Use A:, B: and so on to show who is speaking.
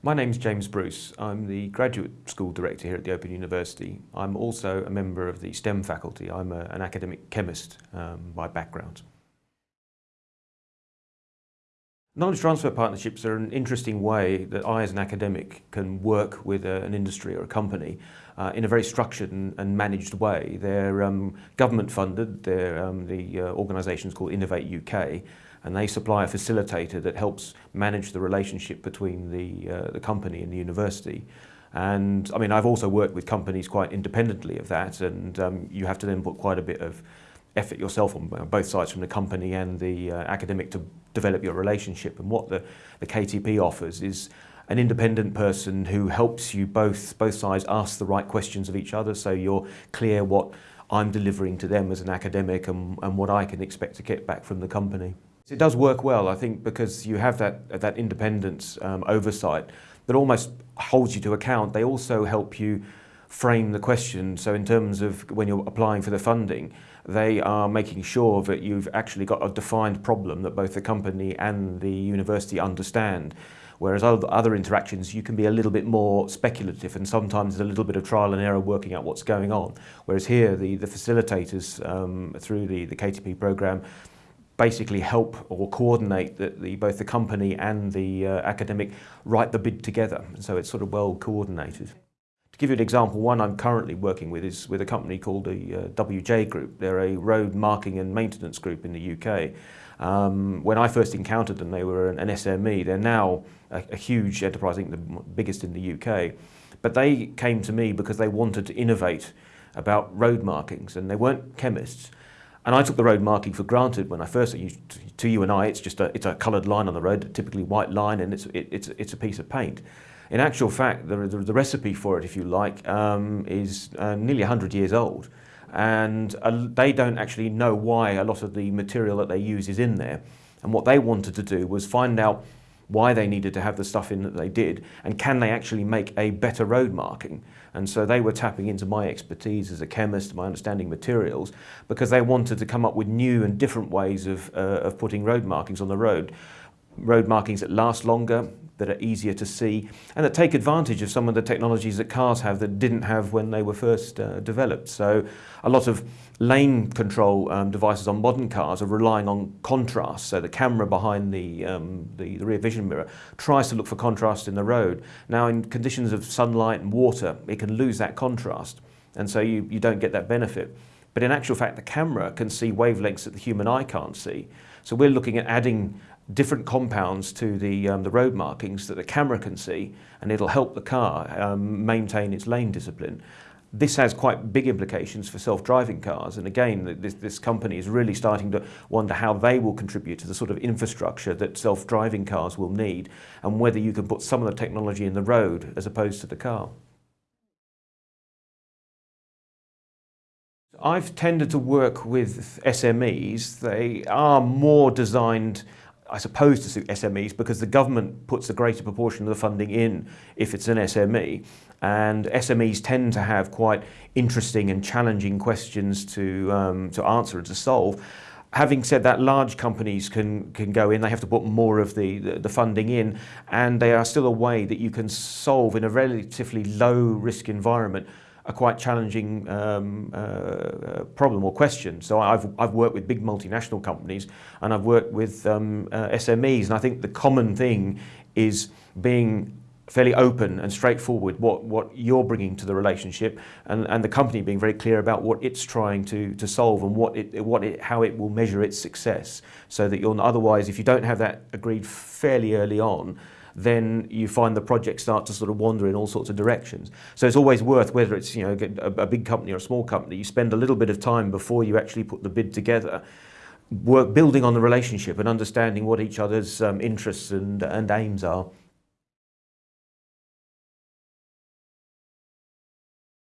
A: My name's James Bruce. I'm the Graduate School Director here at the Open University. I'm also a member of the STEM faculty. I'm a, an academic chemist um, by background. Knowledge transfer partnerships are an interesting way that I as an academic can work with a, an industry or a company uh, in a very structured and, and managed way. They're um, government funded, they're, um, the uh, organisation is called Innovate UK and they supply a facilitator that helps manage the relationship between the, uh, the company and the university. And I mean, I've also worked with companies quite independently of that and um, you have to then put quite a bit of effort yourself on both sides from the company and the uh, academic to develop your relationship. And what the, the KTP offers is an independent person who helps you both, both sides ask the right questions of each other so you're clear what I'm delivering to them as an academic and, and what I can expect to get back from the company. It does work well, I think, because you have that, that independence um, oversight that almost holds you to account. They also help you frame the question. So in terms of when you're applying for the funding, they are making sure that you've actually got a defined problem that both the company and the university understand. Whereas other interactions, you can be a little bit more speculative and sometimes there's a little bit of trial and error working out what's going on. Whereas here, the, the facilitators um, through the, the KTP program basically help or coordinate the, the, both the company and the uh, academic write the bid together. So it's sort of well coordinated. To give you an example, one I'm currently working with is with a company called the uh, WJ Group. They're a road marking and maintenance group in the UK. Um, when I first encountered them, they were an, an SME. They're now a, a huge enterprise, I think the biggest in the UK. But they came to me because they wanted to innovate about road markings and they weren't chemists. And I took the road marking for granted when I first, to you and I, it's just a, it's a coloured line on the road, typically white line, and it's, it, it's, it's a piece of paint. In actual fact, the, the, the recipe for it, if you like, um, is uh, nearly 100 years old. And uh, they don't actually know why a lot of the material that they use is in there. And what they wanted to do was find out why they needed to have the stuff in that they did, and can they actually make a better road marking. And so they were tapping into my expertise as a chemist, my understanding of materials, because they wanted to come up with new and different ways of, uh, of putting road markings on the road. Road markings that last longer, that are easier to see and that take advantage of some of the technologies that cars have that didn't have when they were first uh, developed. So a lot of lane control um, devices on modern cars are relying on contrast. So the camera behind the, um, the, the, rear vision mirror tries to look for contrast in the road. Now in conditions of sunlight and water, it can lose that contrast. And so you, you don't get that benefit. But in actual fact, the camera can see wavelengths that the human eye can't see. So we're looking at adding different compounds to the, um, the road markings that the camera can see and it'll help the car um, maintain its lane discipline. This has quite big implications for self-driving cars and again this, this company is really starting to wonder how they will contribute to the sort of infrastructure that self-driving cars will need and whether you can put some of the technology in the road as opposed to the car. I've tended to work with SMEs. They are more designed I suppose to suit SMEs because the government puts a greater proportion of the funding in if it's an SME and SMEs tend to have quite interesting and challenging questions to, um, to answer and to solve. Having said that, large companies can, can go in, they have to put more of the, the, the funding in. And they are still a way that you can solve in a relatively low risk environment a quite challenging um, uh, problem or question. So I've, I've worked with big multinational companies and I've worked with um, uh, SMEs and I think the common thing is being fairly open and straightforward what, what you're bringing to the relationship and, and the company being very clear about what it's trying to, to solve and what it, what it, how it will measure its success so that you'll otherwise if you don't have that agreed fairly early on then you find the project start to sort of wander in all sorts of directions. So it's always worth, whether it's you know a, a big company or a small company, you spend a little bit of time before you actually put the bid together, work building on the relationship and understanding what each other's um, interests and, and aims are.